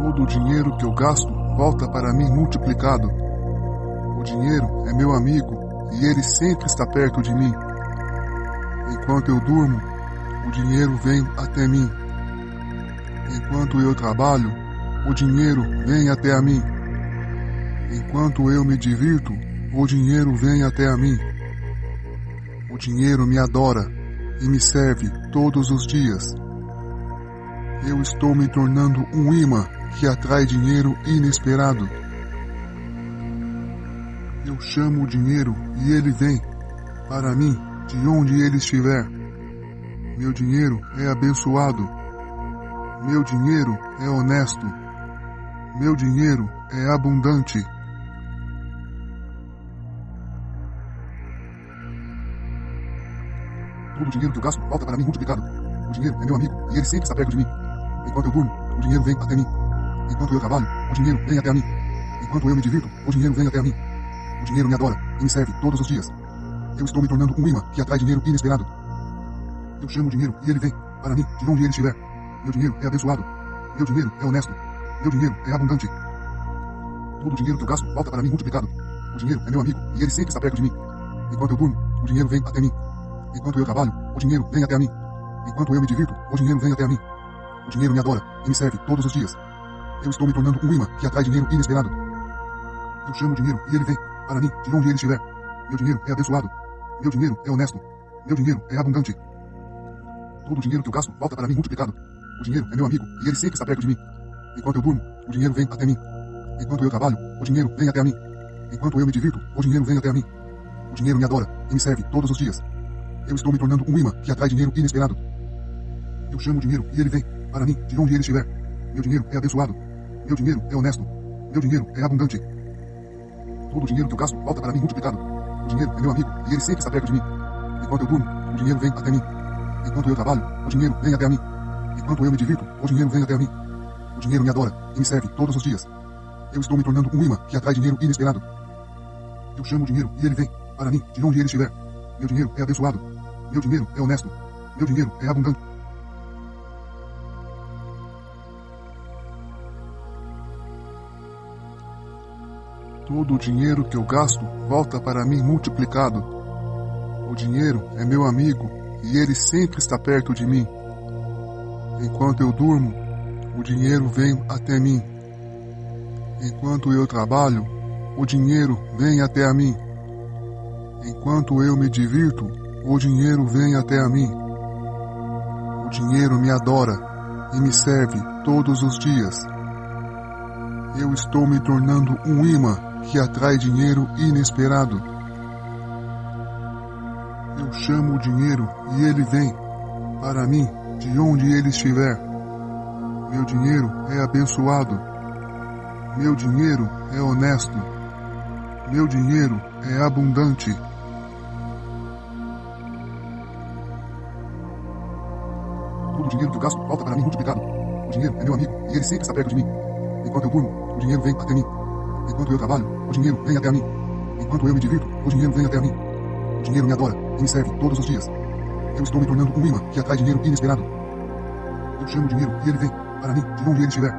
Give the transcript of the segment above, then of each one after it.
Todo o dinheiro que eu gasto volta para mim multiplicado. O dinheiro é meu amigo e ele sempre está perto de mim. Enquanto eu durmo, o dinheiro vem até mim. Enquanto eu trabalho, o dinheiro vem até a mim. Enquanto eu me divirto, o dinheiro vem até a mim. O dinheiro me adora e me serve todos os dias. Eu estou me tornando um imã que atrai dinheiro inesperado. Eu chamo o dinheiro e ele vem para mim de onde ele estiver. Meu dinheiro é abençoado. Meu dinheiro é honesto. Meu dinheiro é abundante. Todo o dinheiro que eu gasto volta para mim multiplicado. O dinheiro é meu amigo e ele sempre está perto de mim. Enquanto eu durmo, o dinheiro vem até mim. Enquanto eu trabalho, o dinheiro vem até mim. Enquanto eu me divirto, o dinheiro vem até mim. O dinheiro me adora e me serve todos os dias. Eu estou me tornando um imã que atrai dinheiro inesperado. Eu chamo o dinheiro e ele vem para mim de onde ele estiver. Meu dinheiro é abençoado. Meu dinheiro é honesto. Meu dinheiro é abundante. Todo o dinheiro que eu gasto volta para mim multiplicado. O dinheiro é meu amigo e ele sempre está perto de mim. Enquanto eu durmo, o dinheiro vem até mim. Enquanto eu trabalho, o dinheiro vem até mim. Enquanto eu me divirto, o dinheiro vem até mim. Dinheiro me adora e me serve todos os dias. Eu estou me tornando um imã que atrai dinheiro inesperado. Eu chamo dinheiro e ele vem para mim de onde ele estiver. Meu dinheiro é abençoado. Meu dinheiro é honesto. Meu dinheiro é abundante. Todo o dinheiro que eu gasto volta para mim multiplicado. O dinheiro é meu amigo e ele sempre está perto de mim. Enquanto eu durmo, o dinheiro vem até mim. Enquanto eu trabalho, o dinheiro vem até a mim. Enquanto eu me divirto, o dinheiro vem até a mim. O dinheiro me adora e me serve todos os dias. Eu estou me tornando um imã que atrai dinheiro inesperado. Eu chamo o dinheiro e ele vem para mim de onde ele estiver. Meu dinheiro é abençoado. Meu dinheiro é honesto. Meu dinheiro é abundante. Todo o dinheiro que eu gasto volta para mim multiplicado. O dinheiro é meu amigo e ele sempre está perto de mim. Enquanto eu durmo, o dinheiro vem até mim. Enquanto eu trabalho, o dinheiro vem até mim. Enquanto eu me divirto, o dinheiro vem até mim. O dinheiro me adora e me serve todos os dias. Eu estou me tornando um imã que atrai dinheiro inesperado. Eu chamo o dinheiro e ele vem para mim de onde ele estiver. Meu dinheiro é abençoado. Meu dinheiro é honesto. Meu dinheiro é abundante. Todo o dinheiro que eu gasto volta para mim multiplicado. O dinheiro é meu amigo e ele sempre está perto de mim. Enquanto eu durmo, o dinheiro vem até mim. Enquanto eu trabalho, o dinheiro vem até a mim. Enquanto eu me divirto, o dinheiro vem até a mim. O dinheiro me adora e me serve todos os dias. Eu estou me tornando um imã que atrai dinheiro inesperado. Eu chamo o dinheiro e ele vem para mim de onde ele estiver. Meu dinheiro é abençoado. Meu dinheiro é honesto. Meu dinheiro é abundante. Todo o dinheiro que eu gasto volta para mim multiplicado. O dinheiro é meu amigo e ele sempre está perto de mim. Enquanto eu durmo, o dinheiro vem até mim. Enquanto eu trabalho, o dinheiro vem até a mim. Enquanto eu me divirto, o dinheiro vem até a mim. O dinheiro me adora e me serve todos os dias. Eu estou me tornando um imã que atrai dinheiro inesperado. Eu chamo o dinheiro e ele vem para mim de onde ele estiver.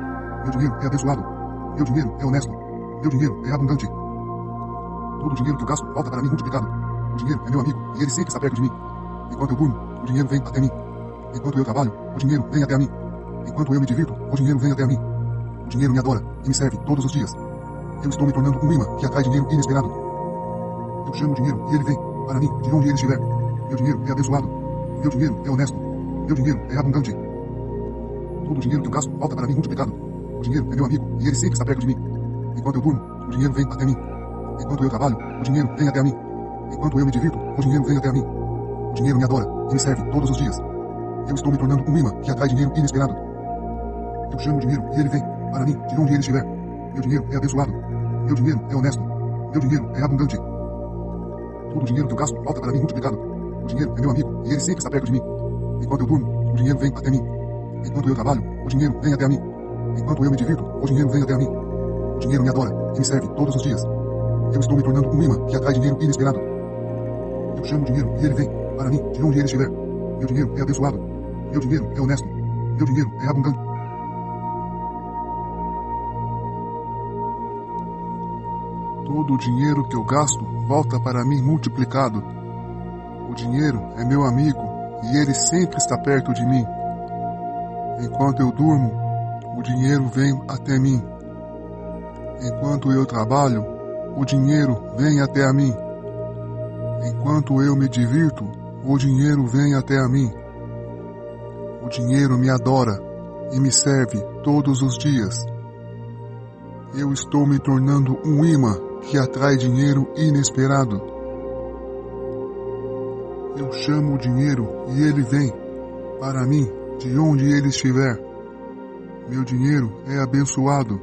Meu dinheiro é abençoado. Meu dinheiro é honesto. Meu dinheiro é abundante. Todo o dinheiro que eu gasto volta para mim multiplicado. O dinheiro é meu amigo e ele sempre está perto de mim. Enquanto eu durmo, o dinheiro vem até mim. Enquanto eu trabalho, o dinheiro vem até a mim. Enquanto eu me divirto, o dinheiro vem até a mim. O dinheiro me adora e me serve todos os dias. Eu estou me tornando um imã que atrai dinheiro inesperado. Eu chamo o dinheiro e ele vem para mim de onde ele estiver. Meu dinheiro é abençoado. Meu dinheiro é honesto. Meu dinheiro é abundante. Todo o dinheiro que eu gasto volta para mim multiplicado. O dinheiro é meu amigo e ele sempre está perto de mim. Enquanto eu durmo, o dinheiro vem até mim. Enquanto eu trabalho, o dinheiro vem até mim. Enquanto eu me divirto, o dinheiro vem até mim. O dinheiro me adora e me serve todos os dias. Eu estou me tornando um imã que atrai dinheiro inesperado. Eu chamo o dinheiro e ele vem para mim de onde ele estiver. Meu dinheiro é abençoado. Meu dinheiro é honesto. Meu dinheiro é abundante. Todo o dinheiro que eu gasto volta para mim multiplicado. O dinheiro é meu amigo e ele sempre está perto de mim. Enquanto eu durmo, o dinheiro vem até mim. Enquanto eu trabalho, o dinheiro vem até mim. Enquanto eu me divirto, o dinheiro vem até mim. O dinheiro me adora e me serve todos os dias. Eu estou me tornando um imã que atrai dinheiro inesperado. Eu chamo o dinheiro e ele vem para mim de onde ele estiver. Meu dinheiro é abençoado. Meu dinheiro é honesto. Meu dinheiro é abundante. Todo o dinheiro que eu gasto volta para mim multiplicado. O dinheiro é meu amigo e ele sempre está perto de mim. Enquanto eu durmo, o dinheiro vem até mim. Enquanto eu trabalho, o dinheiro vem até a mim. Enquanto eu me divirto, o dinheiro vem até a mim. O dinheiro me adora e me serve todos os dias. Eu estou me tornando um imã que atrai dinheiro inesperado. Eu chamo o dinheiro e ele vem para mim de onde ele estiver. Meu dinheiro é abençoado.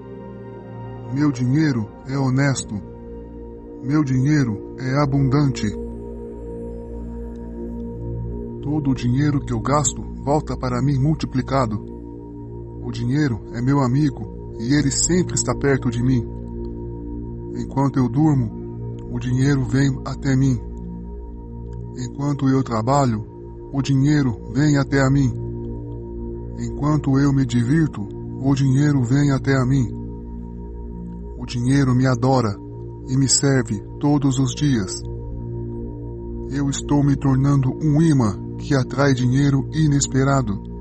Meu dinheiro é honesto. Meu dinheiro é abundante. Todo o dinheiro que eu gasto volta para mim multiplicado. O dinheiro é meu amigo e ele sempre está perto de mim. Enquanto eu durmo, o dinheiro vem até mim. Enquanto eu trabalho, o dinheiro vem até a mim. Enquanto eu me divirto, o dinheiro vem até a mim. O dinheiro me adora e me serve todos os dias. Eu estou me tornando um imã que atrai dinheiro inesperado.